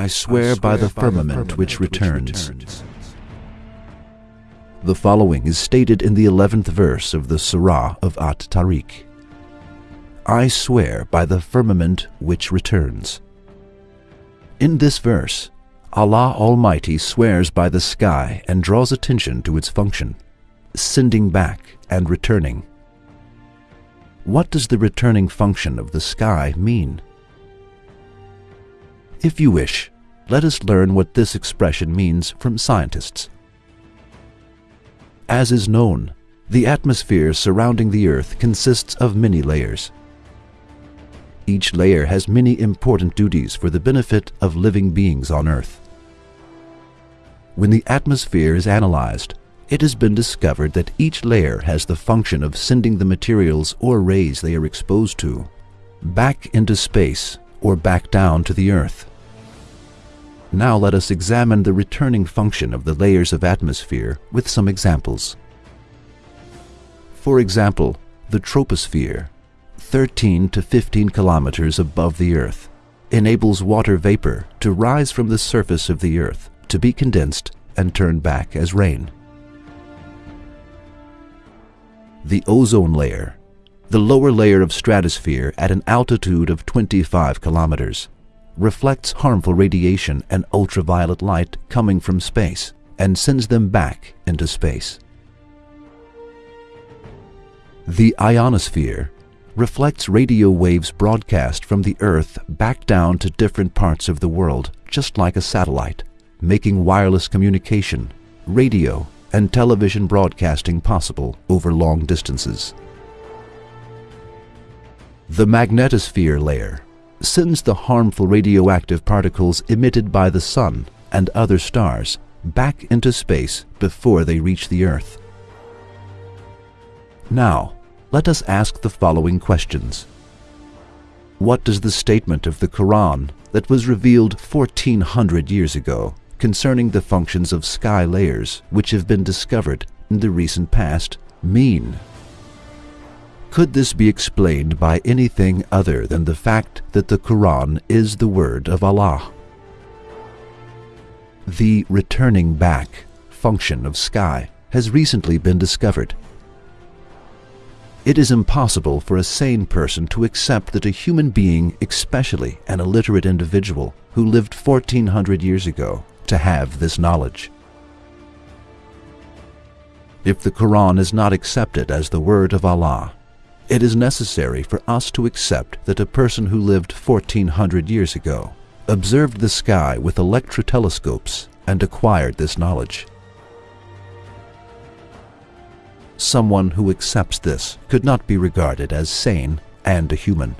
I swear by the firmament which returns. The following is stated in the 11th verse of the Surah of At Tariq. I swear by the firmament which returns. In this verse, Allah Almighty swears by the sky and draws attention to its function, sending back and returning. What does the returning function of the sky mean? If you wish, let us learn what this expression means from scientists. As is known, the atmosphere surrounding the Earth consists of many layers. Each layer has many important duties for the benefit of living beings on Earth. When the atmosphere is analyzed, it has been discovered that each layer has the function of sending the materials or rays they are exposed to back into space or back down to the Earth. Now let us examine the returning function of the layers of atmosphere with some examples. For example, the troposphere, 13 to 15 kilometers above the Earth, enables water vapor to rise from the surface of the Earth to be condensed and turned back as rain. The ozone layer, the lower layer of stratosphere at an altitude of 25 kilometers, reflects harmful radiation and ultraviolet light coming from space and sends them back into space. The ionosphere reflects radio waves broadcast from the Earth back down to different parts of the world, just like a satellite, making wireless communication, radio, and television broadcasting possible over long distances. The magnetosphere layer sends the harmful radioactive particles emitted by the Sun and other stars back into space before they reach the Earth. Now, let us ask the following questions. What does the statement of the Quran that was revealed 1400 years ago concerning the functions of sky layers which have been discovered in the recent past mean? Could this be explained by anything other than the fact that the Quran is the word of Allah? The returning back function of sky has recently been discovered. It is impossible for a sane person to accept that a human being, especially an illiterate individual who lived 1400 years ago, to have this knowledge. If the Quran is not accepted as the word of Allah, it is necessary for us to accept that a person who lived 1400 years ago observed the sky with electrotelescopes and acquired this knowledge. Someone who accepts this could not be regarded as sane and a human.